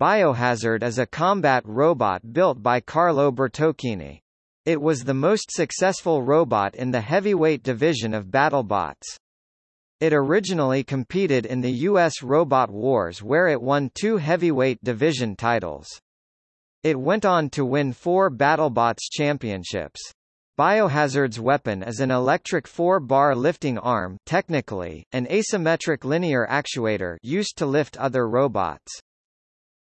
Biohazard is a combat robot built by Carlo Bertocchini. It was the most successful robot in the heavyweight division of BattleBots. It originally competed in the U.S. Robot Wars where it won two heavyweight division titles. It went on to win four BattleBots championships. Biohazard's weapon is an electric four-bar lifting arm technically, an asymmetric linear actuator used to lift other robots.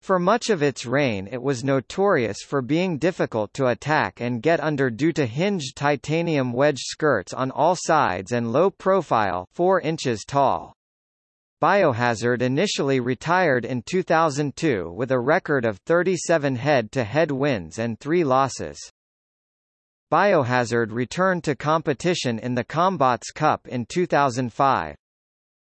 For much of its reign it was notorious for being difficult to attack and get under due to hinged titanium wedge skirts on all sides and low profile 4 inches tall. Biohazard initially retired in 2002 with a record of 37 head-to-head -head wins and 3 losses. Biohazard returned to competition in the Combots Cup in 2005.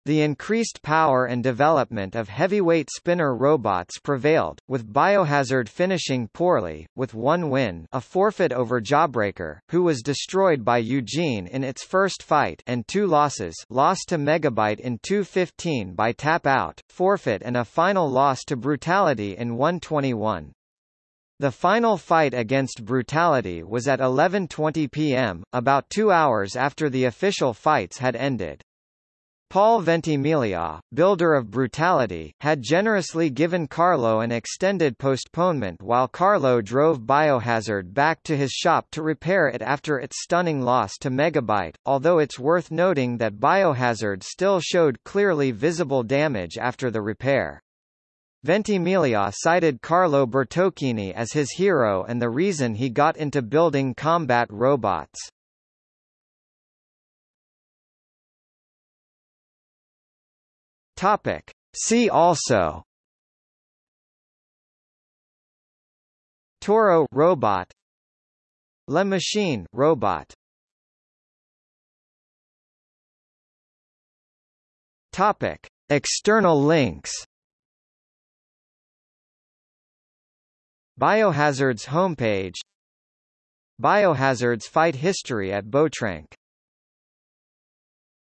The increased power and development of heavyweight spinner robots prevailed, with Biohazard finishing poorly, with one win a forfeit over Jawbreaker, who was destroyed by Eugene in its first fight and two losses lost to Megabyte in 2.15 by tap-out, forfeit and a final loss to Brutality in 121. The final fight against Brutality was at 11.20 p.m., about two hours after the official fights had ended. Paul Ventimiglia, builder of Brutality, had generously given Carlo an extended postponement while Carlo drove Biohazard back to his shop to repair it after its stunning loss to Megabyte, although it's worth noting that Biohazard still showed clearly visible damage after the repair. Ventimiglia cited Carlo Bertocchini as his hero and the reason he got into building combat robots. Topic. See also. Toro robot. La Machine robot. Topic. External links. Biohazard's homepage. Biohazard's fight history at Botrank